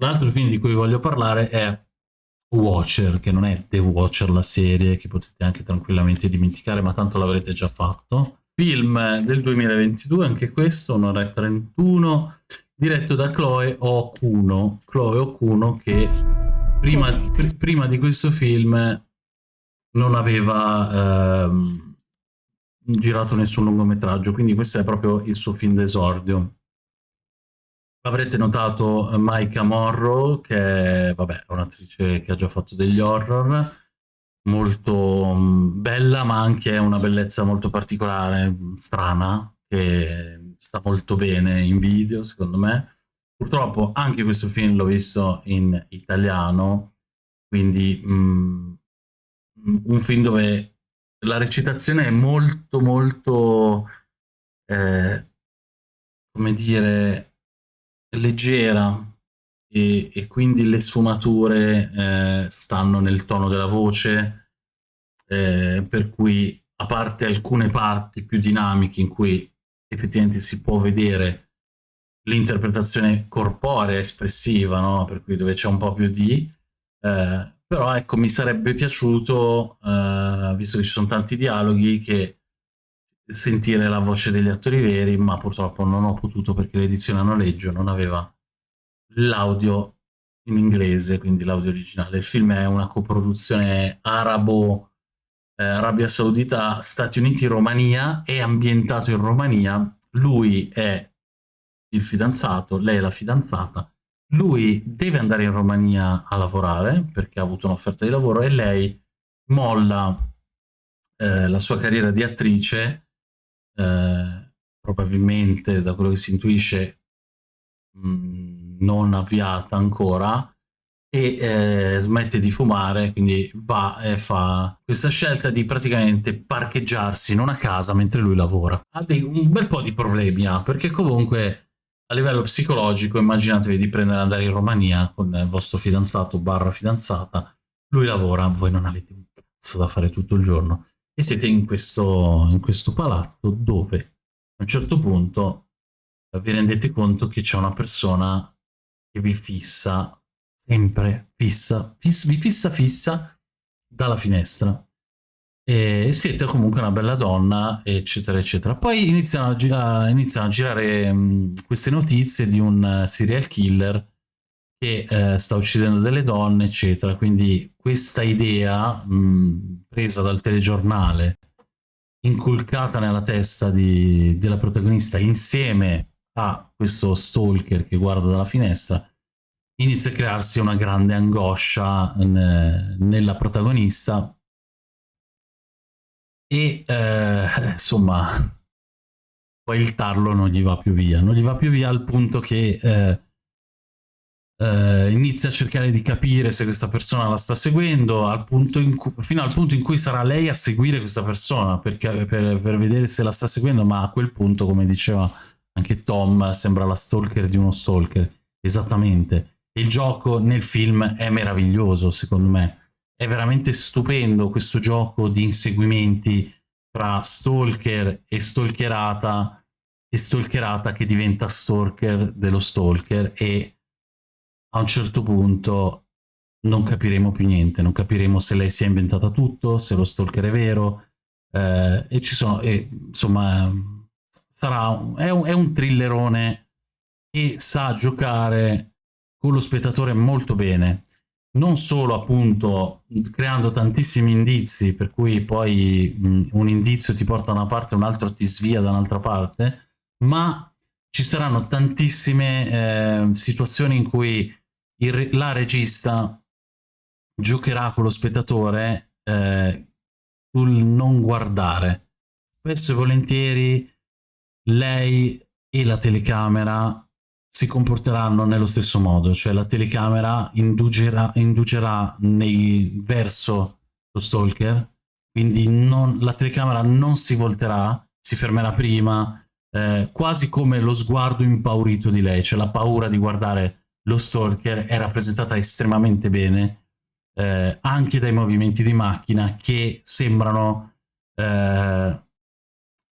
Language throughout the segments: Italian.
L'altro film di cui voglio parlare è Watcher, che non è The Watcher la serie, che potete anche tranquillamente dimenticare, ma tanto l'avrete già fatto. Film del 2022, anche questo, un'ora e 31, diretto da Chloe Okuno. Chloe Okuno che prima, pr prima di questo film non aveva ehm, girato nessun lungometraggio, quindi questo è proprio il suo film d'esordio. Avrete notato Maika Morrow, che è vabbè, un'attrice che ha già fatto degli horror, molto mm, bella, ma anche una bellezza molto particolare, strana, che sta molto bene in video, secondo me. Purtroppo anche questo film l'ho visto in italiano, quindi mm, un film dove la recitazione è molto molto, eh, come dire, leggera e, e quindi le sfumature eh, stanno nel tono della voce, eh, per cui a parte alcune parti più dinamiche in cui effettivamente si può vedere l'interpretazione corporea espressiva, no? per cui dove c'è un po' più di... Eh, però ecco, mi sarebbe piaciuto, eh, visto che ci sono tanti dialoghi, che sentire la voce degli attori veri, ma purtroppo non ho potuto perché l'edizione a noleggio non aveva l'audio in inglese, quindi l'audio originale. Il film è una coproduzione arabo, eh, Arabia Saudita, Stati Uniti, Romania, è ambientato in Romania, lui è il fidanzato, lei è la fidanzata, lui deve andare in Romania a lavorare perché ha avuto un'offerta di lavoro e lei molla eh, la sua carriera di attrice eh, probabilmente da quello che si intuisce mh, mm, non avviata ancora e eh, smette di fumare, quindi va e fa questa scelta di praticamente parcheggiarsi in una casa mentre lui lavora. Ha dei, un bel po' di problemi, ha, perché comunque a livello psicologico immaginatevi di prendere andare in Romania con il vostro fidanzato barra fidanzata, lui lavora, voi non avete un cazzo da fare tutto il giorno e siete in questo, in questo palazzo dove a un certo punto eh, vi rendete conto che c'è una persona che vi fissa sempre fissa, fissa, vi fissa fissa dalla finestra. E siete comunque una bella donna eccetera eccetera. Poi iniziano a, gira iniziano a girare mh, queste notizie di un serial killer che eh, sta uccidendo delle donne, eccetera. Quindi questa idea mh, presa dal telegiornale, inculcata nella testa di, della protagonista insieme a questo stalker che guarda dalla finestra, inizia a crearsi una grande angoscia ne, nella protagonista e eh, insomma poi il tarlo non gli va più via, non gli va più via al punto che eh, eh, inizia a cercare di capire se questa persona la sta seguendo al cui, fino al punto in cui sarà lei a seguire questa persona perché, per, per, vedere se la sta seguendo ma a quel punto come diceva anche Tom sembra la stalker di uno stalker. Esattamente. Il gioco nel film è meraviglioso secondo me. È veramente stupendo questo gioco di inseguimenti tra stalker e stalkerata e stalkerata che diventa stalker dello stalker e a un certo punto non capiremo più niente, non capiremo se lei si è inventata tutto, se lo stalker è vero, eh, e ci sono, e, insomma, sarà, è, un, è un thrillerone e sa giocare con lo spettatore molto bene, non solo appunto creando tantissimi indizi, per cui poi mh, un indizio ti porta da una parte un altro ti svia da un'altra parte, ma ci saranno tantissime eh, situazioni in cui il, la regista giocherà con lo spettatore eh, sul non guardare. Spesso e volentieri lei e la telecamera si comporteranno nello stesso modo, cioè la telecamera indugerà, indugerà nei, verso lo stalker, quindi non, la telecamera non si volterà, si fermerà prima, eh, quasi come lo sguardo impaurito di lei, cioè la paura di guardare lo stalker è rappresentata estremamente bene eh, anche dai movimenti di macchina che sembrano eh,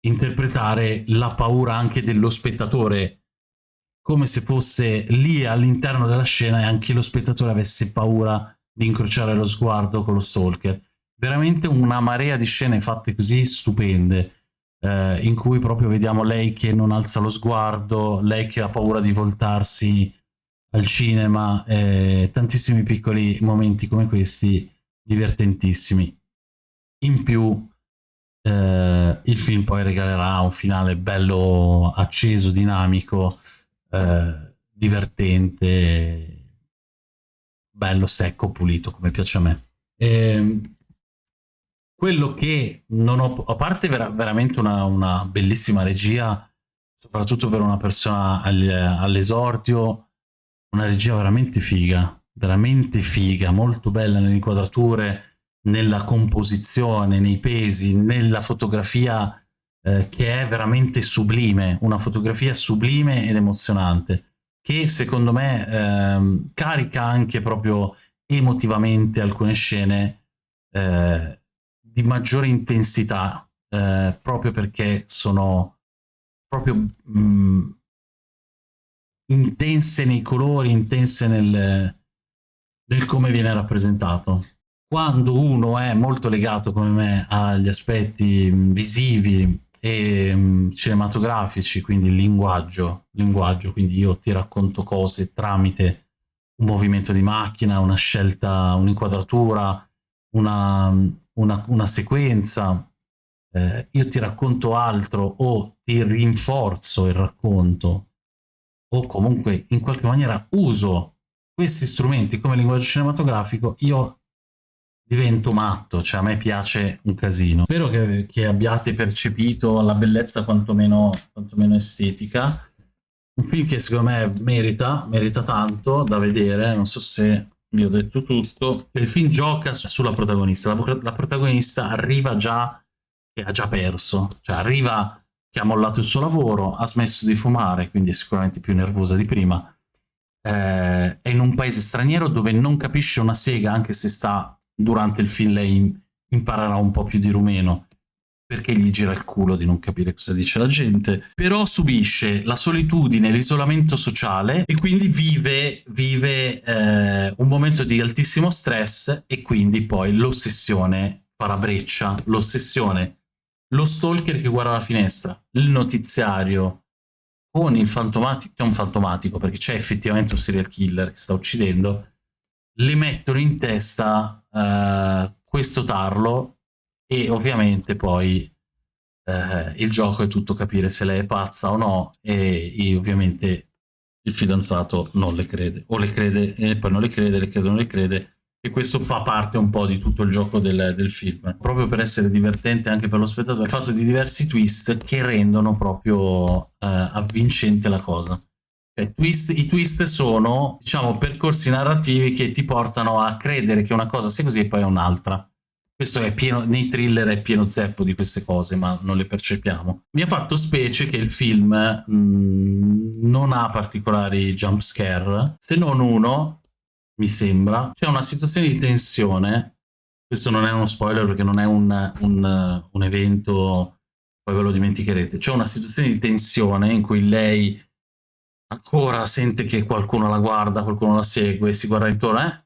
interpretare la paura anche dello spettatore come se fosse lì all'interno della scena e anche lo spettatore avesse paura di incrociare lo sguardo con lo stalker. Veramente una marea di scene fatte così stupende, eh, in cui proprio vediamo lei che non alza lo sguardo, lei che ha paura di voltarsi al cinema, eh, tantissimi piccoli momenti come questi divertentissimi. In più eh, il film poi regalerà un finale bello acceso, dinamico, eh, divertente, bello, secco, pulito, come piace a me. E, ehm, quello che non ho, a parte vera, veramente una, una, bellissima regia, soprattutto per una persona all'esordio, una regia veramente figa, veramente figa, molto bella nelle inquadrature, nella composizione, nei pesi, nella fotografia eh, che è veramente sublime, una fotografia sublime ed emozionante, che secondo me eh, carica anche proprio emotivamente alcune scene eh, di maggiore intensità, eh, proprio perché sono proprio mh, mm, intense nei colori, intense nel, nel come viene rappresentato. Quando uno è molto legato come me agli aspetti visivi e um, cinematografici, quindi il linguaggio, linguaggio, quindi io ti racconto cose tramite un movimento di macchina, una scelta, un'inquadratura, una, una, una, sequenza, eh, io ti racconto altro o ti rinforzo il racconto o comunque in qualche maniera uso questi strumenti come linguaggio cinematografico, io divento matto, cioè a me piace un casino. Spero che, che abbiate percepito la bellezza quantomeno, quantomeno estetica. Un film che secondo me merita, merita tanto da vedere, non so se vi ho detto tutto. Il film gioca sulla protagonista, la, la protagonista arriva già che ha già perso, cioè arriva che ha mollato il suo lavoro, ha smesso di fumare, quindi è sicuramente più nervosa di prima, eh, è in un paese straniero dove non capisce una sega anche se sta durante il film lei imparerà un po' più di rumeno perché gli gira il culo di non capire cosa dice la gente, però subisce la solitudine, l'isolamento sociale e quindi vive, vive eh, un momento di altissimo stress e quindi poi l'ossessione farà breccia, l'ossessione, lo stalker che guarda la finestra, il notiziario con il fantomatico, che è un fantomatico perché c'è effettivamente un serial killer che sta uccidendo, le mettono in testa uh, questo tarlo e ovviamente poi uh, il gioco è tutto capire se lei è pazza o no e, e, ovviamente il fidanzato non le crede o le crede e poi non le crede, le crede o non le crede e questo fa parte un po' di tutto il gioco del, del film proprio per essere divertente anche per lo spettatore è fatto di diversi twist che rendono proprio uh, avvincente la cosa twist, I twist sono, diciamo, percorsi narrativi che ti portano a credere che una cosa sia così e poi è un'altra. Questo è pieno, nei thriller è pieno zeppo di queste cose, ma non le percepiamo. Mi ha fatto specie che il film mh, mm, non ha particolari jump scare, se non uno, mi sembra. C'è una situazione di tensione, questo non è uno spoiler perché non è un, un, un evento, poi ve lo dimenticherete. C'è una situazione di tensione in cui lei ancora sente che qualcuno la guarda, qualcuno la segue, si guarda intorno, eh?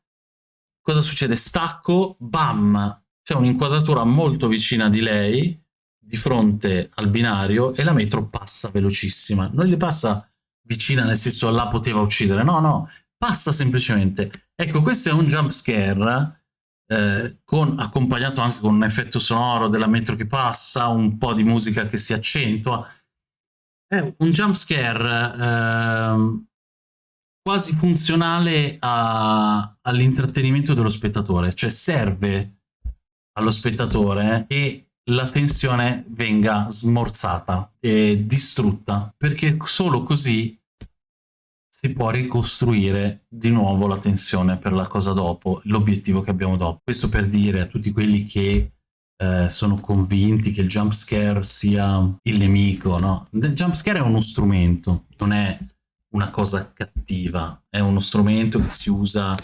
Cosa succede? Stacco, bam! C'è un'inquadratura molto vicina di lei, di fronte al binario, e la metro passa velocissima. Non gli passa vicina nel senso la poteva uccidere, no, no, passa semplicemente. Ecco, questo è un jump scare eh, con, accompagnato anche con un effetto sonoro della metro che passa, un po' di musica che si accentua, è un jump scare eh, quasi funzionale all'intrattenimento dello spettatore, cioè serve allo spettatore che la tensione venga smorzata e distrutta, perché solo così si può ricostruire di nuovo la tensione per la cosa dopo, l'obiettivo che abbiamo dopo. Questo per dire a tutti quelli che eh, sono convinti che il jump scare sia il nemico, no? Il jump scare è uno strumento, non è una cosa cattiva, è uno strumento che si usa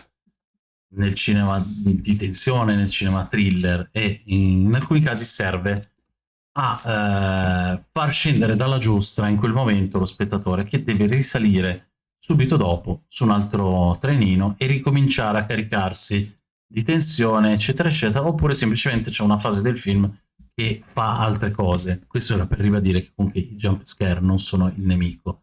nel cinema di tensione, nel cinema thriller e in, alcuni casi serve a eh, far scendere dalla giostra in quel momento lo spettatore che deve risalire subito dopo su un altro trenino e ricominciare a caricarsi di tensione, eccetera, eccetera, oppure semplicemente c'è una fase del film che fa altre cose. Questo era per ribadire che comunque i jump scare non sono il nemico.